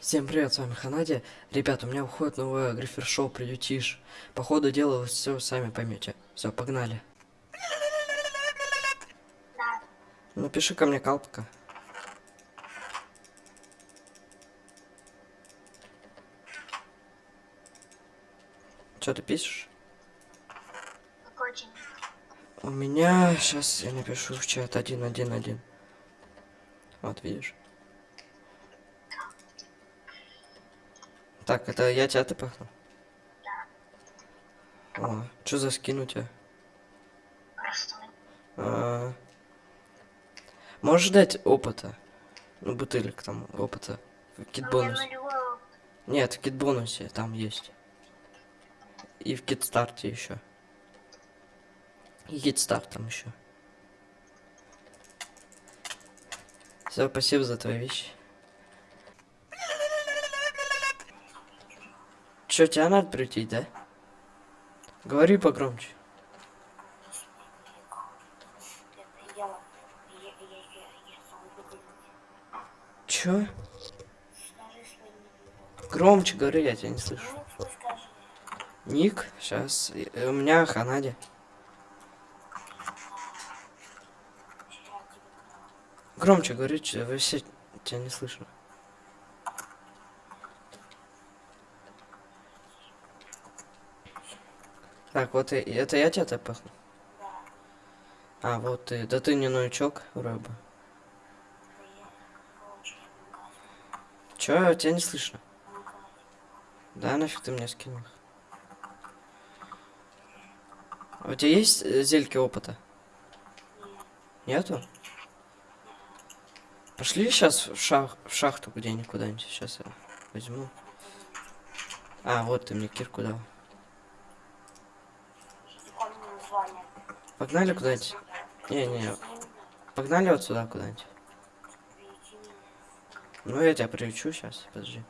Всем привет, с вами Ханади. Ребят, у меня уходит новое грифер-шоу «Приютишь». По ходу дела вы все сами поймете. Все, погнали. Напиши ко мне калпка. Что ты пишешь? У меня сейчас я напишу в чат 111. Вот видишь. Так, это я тебя ты пахну? О, что за скин у тебя? Простой. А, Можешь дать опыта? Ну, бутылек там опыта. В кит-бонус. опыт. Нет, в кит-бонусе там есть. И в кит-старте еще. И кит-старт там еще. Все, спасибо за твои вещи. Че, тебя надо прийти, да? Говори погромче. Ник. Громче говори, я тебя не слышу. Ник, сейчас. У меня Ханади. Громче говори, че- вообще тебя не слышно. Так, вот это я тебя так пахну? Да, А, вот ты. Да ты не новичок, вроде бы. Чё, тебя не слышно? Да, нафиг ты мне скинул. А у тебя есть э, зельки опыта? Нет, Нету? Пошли сейчас в, шах в шахту где-нибудь куда-нибудь. Сейчас я возьму. А, вот ты мне кирку дал. Погнали куда-нибудь? Не-не, погнали вот сюда куда-нибудь. Ну, я тебя приучу сейчас, подожди.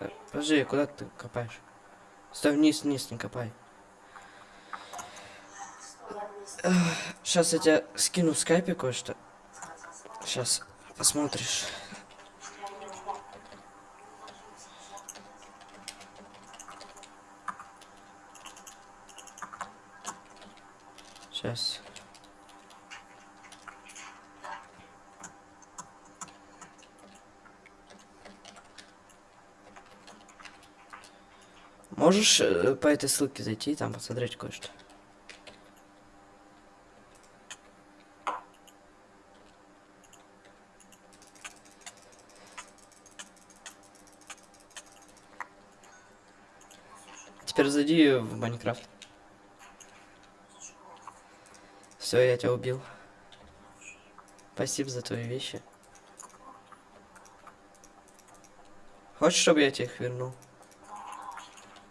Э, Подожди, куда ты копаешь? Стой вниз, вниз, не копай. Сейчас я тебе скину в скайпе кое-что. Сейчас посмотришь. Сейчас. Можешь э, по этой ссылке зайти и там посмотреть кое-что? Теперь зайди в Майнкрафт. Все, я тебя убил. Спасибо за твои вещи. Хочешь, чтобы я тебе их вернул?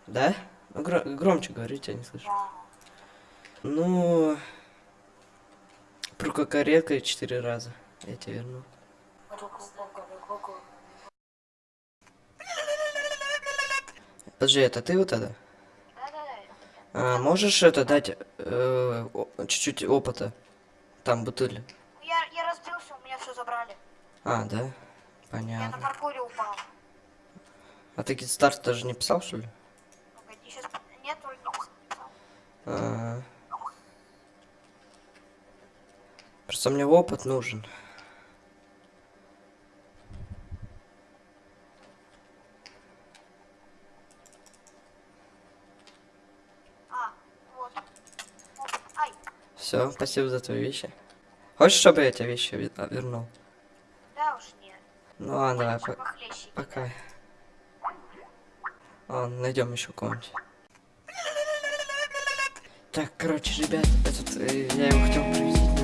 Да? Ну, гро- громче говори, тебя не слышу. Ну, прококорекай четыре раза. Я тебе верну. Подожди, это ты вот это? А, можешь это дать э, чуть-чуть опыта? Там бутыль. Я, я разбился, у меня все забрали. А, да? Я на Понятно. паркуре упал. А ты старт даже не писал, что ли? Погоди, сейчас... Нет, только... А. Просто мне опыт нужен. А, вот. Ай, Все, спасибо за твои вещи. Хочешь, чтобы я тебе вещи ве- а, вернул? да уж нет. Ну ладно, давай, по- похлеще. пока. Ладно, найдем еще кого-нибудь. Так, короче, ребят, этот, э, я его хотел